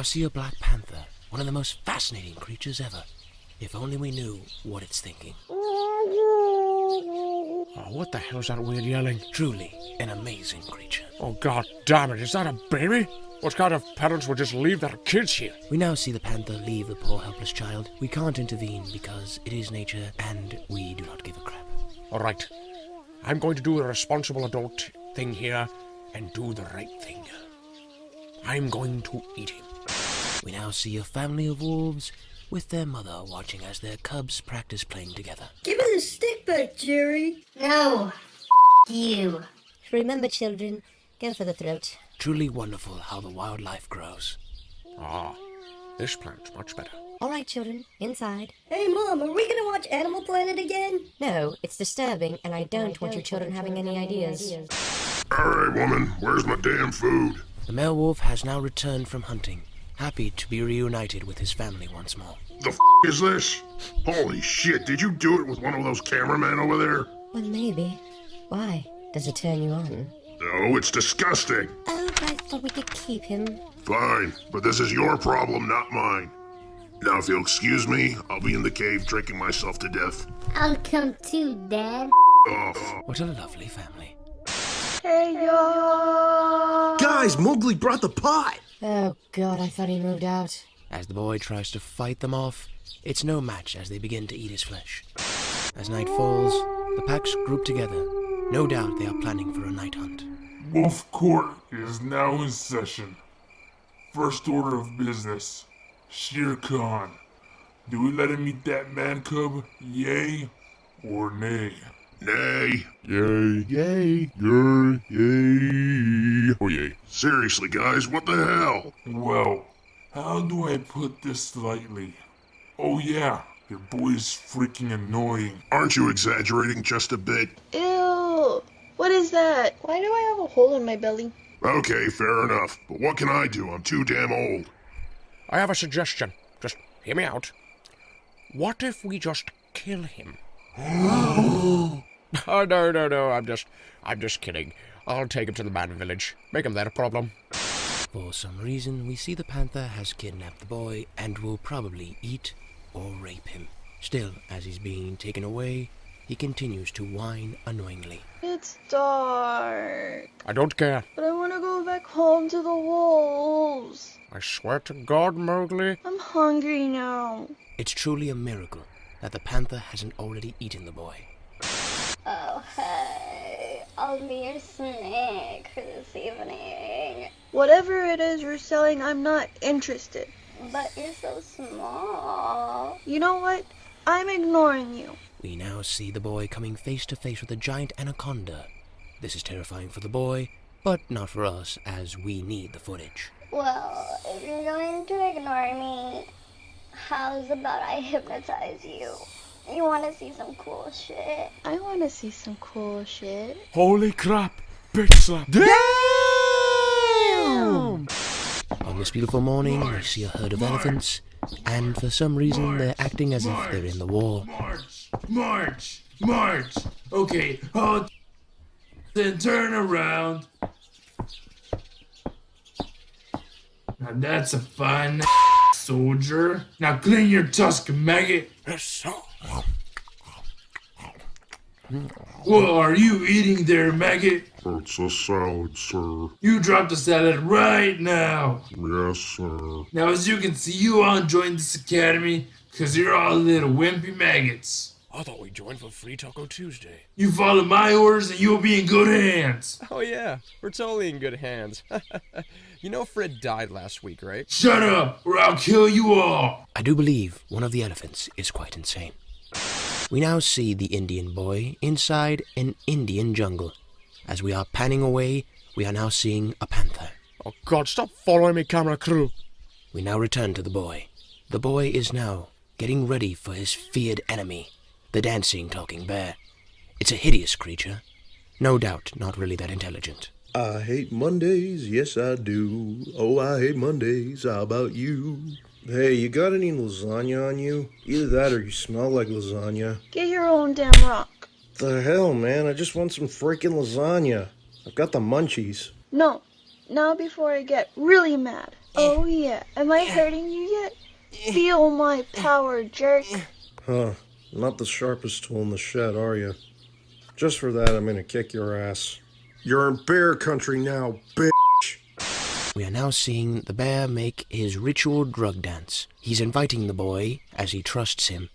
now see a black panther, one of the most fascinating creatures ever. If only we knew what it's thinking. Oh, what the hell is that weird yelling? Truly an amazing creature. Oh, god damn it, is that a baby? What kind of parents would just leave their kids here? We now see the panther leave the poor helpless child. We can't intervene because it is nature and we do not give a crap. Alright, I'm going to do a responsible adult thing here and do the right thing. I'm going to eat him. We now see a family of wolves with their mother watching as their cubs practice playing together. Give me the stick back, Jerry. No. You. Remember, children, go for the throat. Truly wonderful how the wildlife grows. Ah, this plant's much better. All right, children, inside. Hey, Mom, are we gonna watch Animal Planet again? No, it's disturbing, and I don't want your children having any ideas. Alright, woman, where's my damn food? The male wolf has now returned from hunting, happy to be reunited with his family once more. The f is this? Holy shit, did you do it with one of those cameramen over there? Well, maybe. Why? Does it turn you on? No, it's disgusting. Oh, I thought we could keep him. Fine, but this is your problem, not mine. Now, if you'll excuse me, I'll be in the cave drinking myself to death. I'll come too, Dad. Off. What a lovely family. Hey, y'all. Guys, Mowgli brought the pot! Oh, God, I thought he moved out. As the boy tries to fight them off, it's no match as they begin to eat his flesh. As night falls, the packs group together. No doubt they are planning for a night hunt. Wolf Court is now in session. First order of business. Shere Khan. Do we let him eat that man cub? Yay or nay? Nay. Yay. Yay. Yay. Yay. Oh yay. Seriously, guys, what the hell? Well, how do I put this lightly? Oh yeah, your boy's freaking annoying. Aren't you exaggerating just a bit? Ew. What is that? Why do I have a hole in my belly? Okay, fair enough. But what can I do? I'm too damn old. I have a suggestion. Just hear me out. What if we just kill him? oh no no no! I'm just I'm just kidding. I'll take him to the man village. Make him that a problem. For some reason, we see the panther has kidnapped the boy and will probably eat or rape him. Still, as he's being taken away, he continues to whine annoyingly. It's dark. I don't care. But I want to go back home to the wolves. I swear to God, Mowgli. I'm hungry now. It's truly a miracle that the panther hasn't already eaten the boy. Oh, hey. I'll be your snack for this evening. Whatever it is you're selling, I'm not interested. But you're so small. You know what? I'm ignoring you. We now see the boy coming face to face with a giant anaconda. This is terrifying for the boy, but not for us, as we need the footage. Well, if you're going to ignore me, how's about I hypnotize you? You want to see some cool shit? I want to see some cool shit. Holy crap! Bitch slap. Damn! On this beautiful morning, we see a herd of elephants, and for some reason, they're acting as if they're in the war. March, march, march. Okay, hold. Then turn around. Now that's a fine soldier. Now clean your tusk, maggot. Yes, sir. What are you eating there, maggot? It's a salad, sir. You drop the salad right now. Yes, sir. Now, as you can see, you all joined this academy because you're all little wimpy maggots. I thought we joined for Free Taco Tuesday. You follow my orders and you'll be in good hands. Oh yeah, we're totally in good hands. you know Fred died last week, right? Shut up, or I'll kill you all. I do believe one of the elephants is quite insane. We now see the Indian boy inside an Indian jungle. As we are panning away, we are now seeing a panther. Oh God, stop following me, camera crew. We now return to the boy. The boy is now getting ready for his feared enemy, the dancing talking bear. It's a hideous creature. No doubt not really that intelligent. I hate Mondays, yes I do. Oh, I hate Mondays, how about you? Hey, you got any lasagna on you? Either that or you smell like lasagna. Get your own damn rock. The hell, man, I just want some freaking lasagna. I've got the munchies. No, now before I get really mad. Oh yeah, am I hurting you yet? Feel my power, jerk. Huh. Not the sharpest tool in the shed, are you? Just for that, I'm gonna kick your ass. You're in bear country now, bitch. We are now seeing the bear make his ritual drug dance. He's inviting the boy as he trusts him.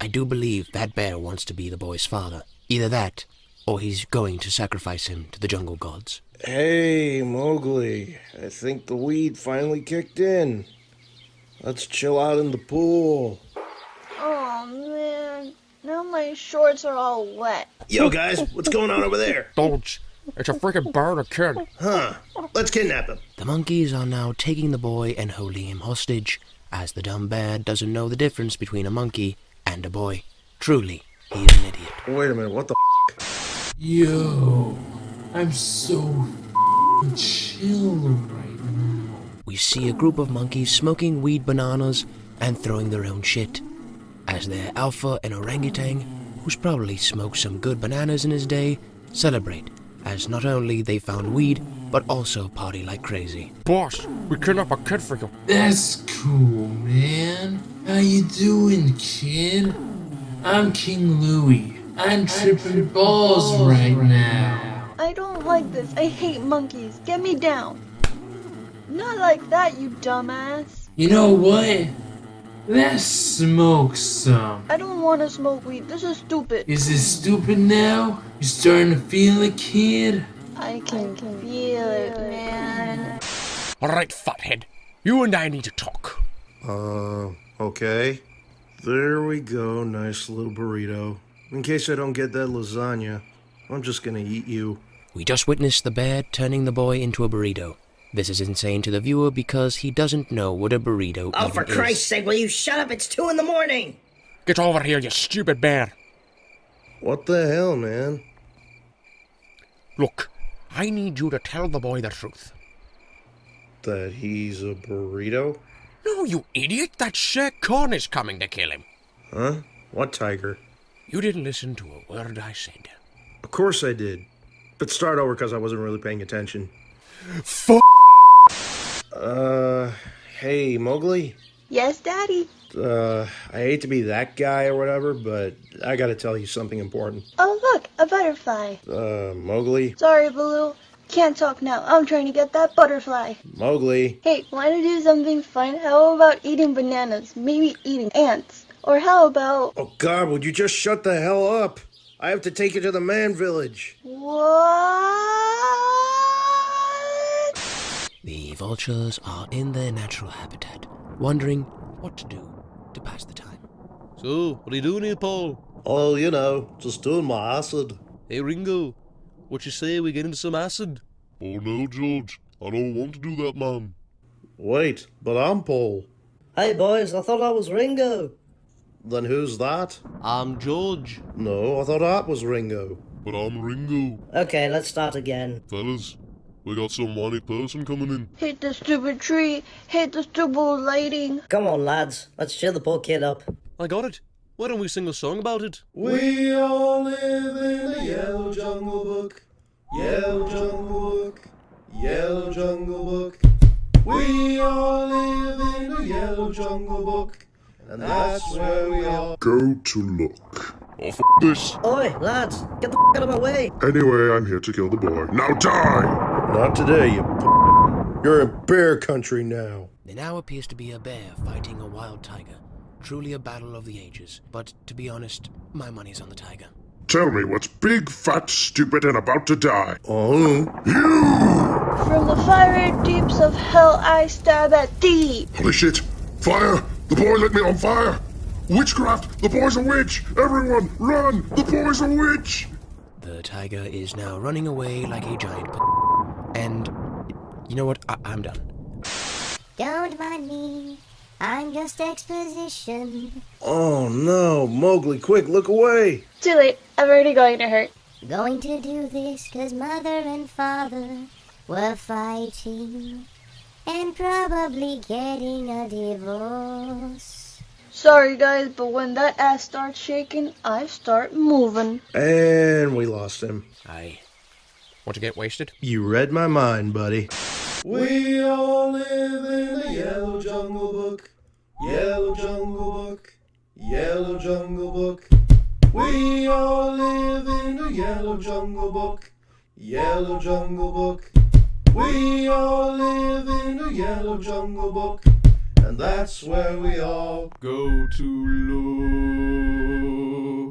I do believe that bear wants to be the boy's father. Either that, or he's going to sacrifice him to the jungle gods. Hey, Mowgli. I think the weed finally kicked in. Let's chill out in the pool. Oh man, now my shorts are all wet. Yo, guys, what's going on over there? Dodge. It's a freaking bird of kid. Huh. Let's kidnap him. The monkeys are now taking the boy and holding him hostage, as the dumb bear doesn't know the difference between a monkey and a boy. Truly, he is an idiot. Wait a minute, what the f Yo, I'm so f***ing chill right now. We see a group of monkeys smoking weed bananas and throwing their own shit. As their alpha and orangutan, who's probably smoked some good bananas in his day, celebrate, as not only they found weed, but also party like crazy. Boss, we kidnapped a kid for you. That's cool, man. How you doing, kid? I'm King Louie. I'm tripping balls right now. I don't like this. I hate monkeys. Get me down. Not like that, you dumbass. You know what? Let's smoke some. I don't want to smoke weed. This is stupid. Is it stupid now? You starting to feel it, kid? I can feel it, man. Alright, fathead. You and I need to talk. Uh, okay. There we go, nice little burrito. In case I don't get that lasagna, I'm just gonna eat you. We just witnessed the bear turning the boy into a burrito. This is insane to the viewer because he doesn't know what a burrito oh, is. Oh, for. Christ's sake, will you shut up? It's two in the morning. Get over here, you stupid bear. What the hell, man? Look, I need you to tell the boy the truth. That he's a burrito? No, you idiot! That Shere Khan is coming to kill him. Huh? What tiger? You didn't listen to a word I said. Of course I did. But start over because I wasn't really paying attention. Fuck! Hey, Mowgli? Yes, Daddy. Uh, I hate to be that guy or whatever, but I gotta tell you something important. Oh, look, a butterfly. Uh, Mowgli? Sorry, Baloo. Can't talk now. I'm trying to get that butterfly. Mowgli? Hey, want to do something fun? How about eating bananas? Maybe eating ants. Or how about. Oh god, would you just shut the hell up? I have to take you to the man village. What? The vultures are in their natural habitat, wondering what to do to pass the time. So, what are you doing here, Paul? Oh, you know, just doing my acid. Hey, Ringo. What you say we get into some acid? Oh no, George. I don't want to do that, man. Wait, but I'm Paul. Hey, boys, I thought I was Ringo. Then who's that? I'm George. No, I thought that was Ringo. But I'm Ringo. Okay, let's start again. Fellas, we got some whiny person coming in. Hit the stupid tree. Hit the stupid lighting. Come on, lads. Let's cheer the poor kid up. I got it. Why don't we sing a song about it? We all live in a yellow jungle book. Yellow jungle book. Yellow jungle book. We all live in a yellow jungle book. And that's where we are. Go to look. Oh, f this. Oi, lads, get the f out of my way. Anyway, I'm here to kill the boy. Now die! Not today, you p- You're in bear country now. There now appears to be a bear fighting a wild tiger. Truly a battle of the ages, but to be honest, my money's on the tiger. Tell me what's big, fat, stupid, and about to die. Oh, you! From the fiery deeps of hell, I stab at thee. Holy shit! Fire! The boy lit me on fire! Witchcraft! The boy's a witch! Everyone, run! The boy's a witch! The tiger is now running away like a giant p- and you know what? I- I'm done. Don't mind me. I'm just exposition. Oh no, Mowgli, quick, look away! Too late. I'm already going to hurt. Going to do this 'cause mother and father were fighting and probably getting a divorce. Sorry, guys, but when that ass starts shaking, I start moving. And we lost him. Aye. Want to get wasted? You read my mind, buddy. We all live in a yellow jungle book. Yellow jungle book. Yellow jungle book. We all live in a yellow jungle book. Yellow jungle book. We all live in a yellow jungle book. And that's where we all go to look.